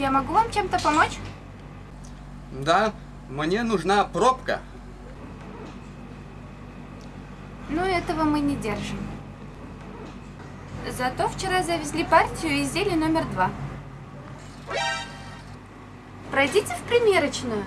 Я могу вам чем-то помочь? Да, мне нужна пробка. Ну, этого мы не держим. Зато вчера завезли партию изделий номер два. Пройдите в примерочную.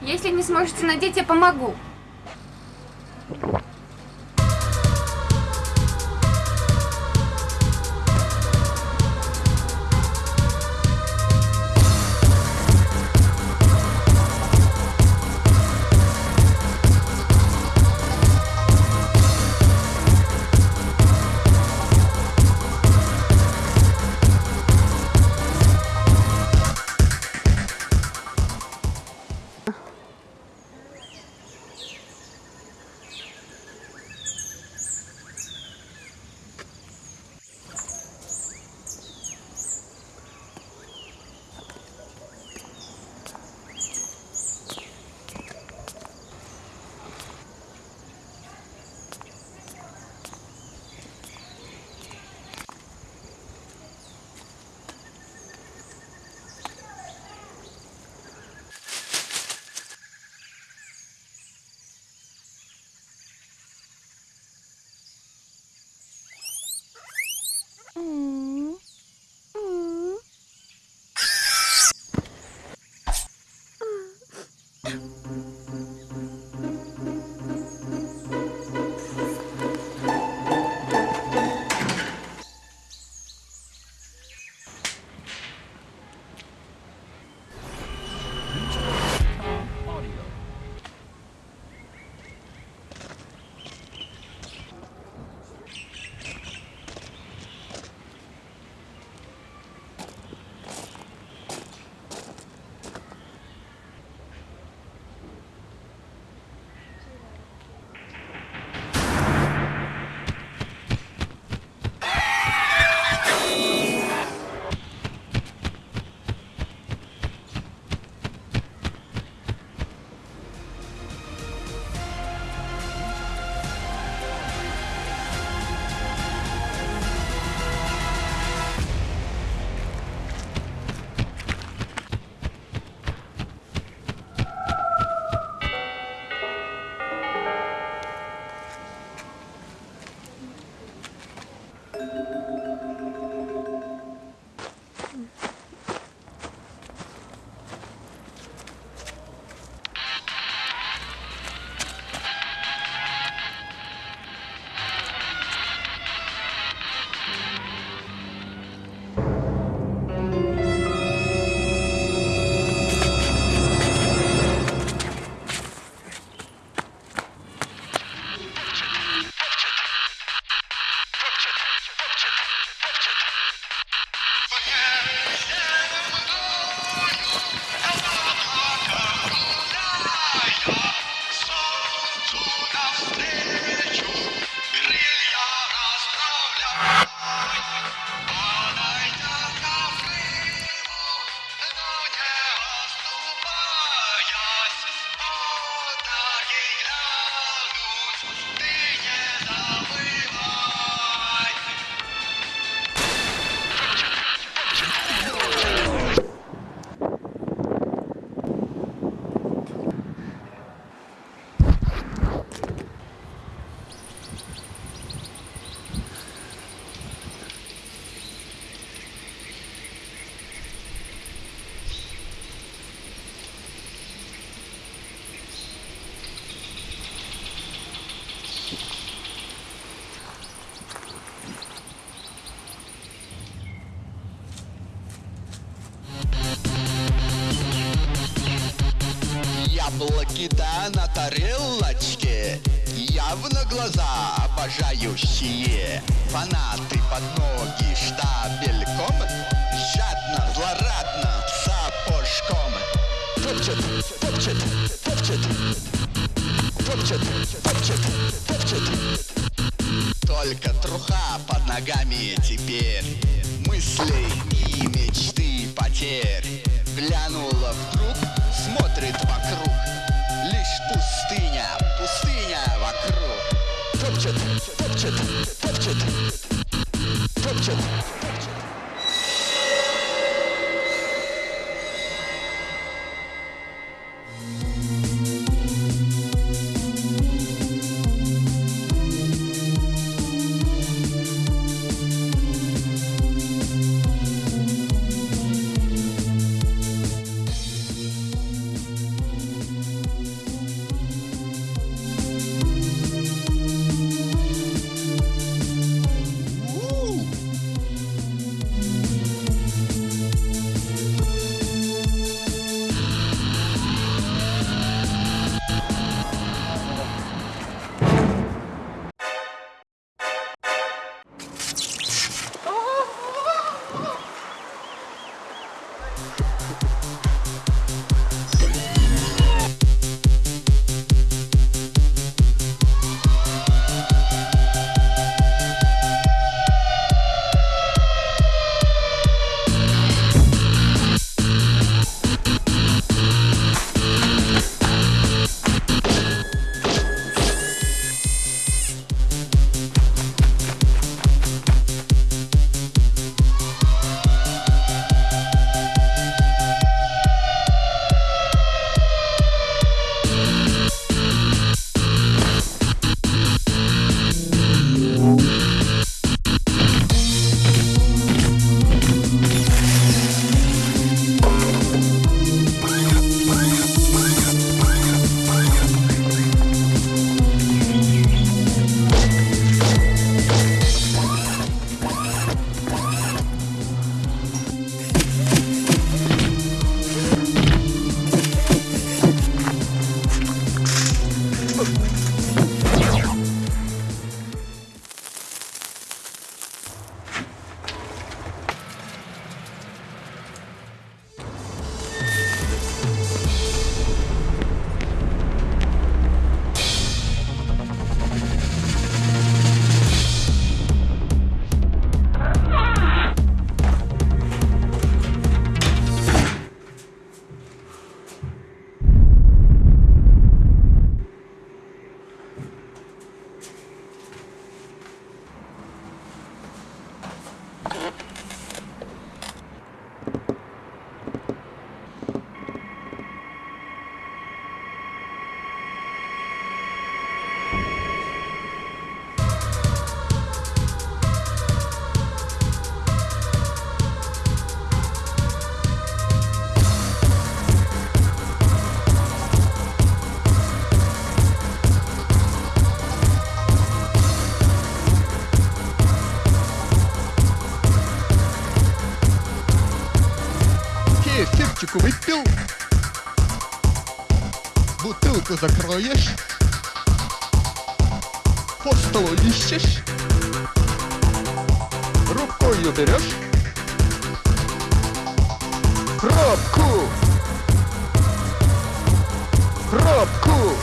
Если не сможете надеть, я помогу. Яблоки да на тарелочке. Явно глаза обожающие Фанаты под ноги штабельком Жадно, злорадно, сапожком Топчет, топчет, топчет Топчет, топчет, топчет. Только труха под ногами теперь Мысли и мечты потерь. Глянула вдруг, смотрит вокруг. Лишь пустыня, пустыня вокруг. Топчет, топчет, топчет Топчет, топчет дверку закроешь, по столу ищешь, рукою берешь, пробку, пробку,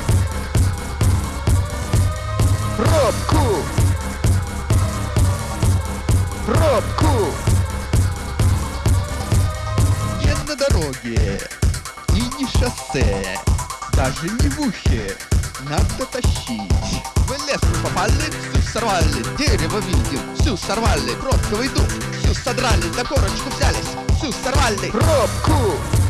пробку, пробку. Не на дороге и не шоссе даже не в ухе, надо тащить. В лес мы попали, всю сорвали, дерево видим, всю сорвали, пробковый дуб, всю содрали, за корочку взялись, всю сорвали. Пробку!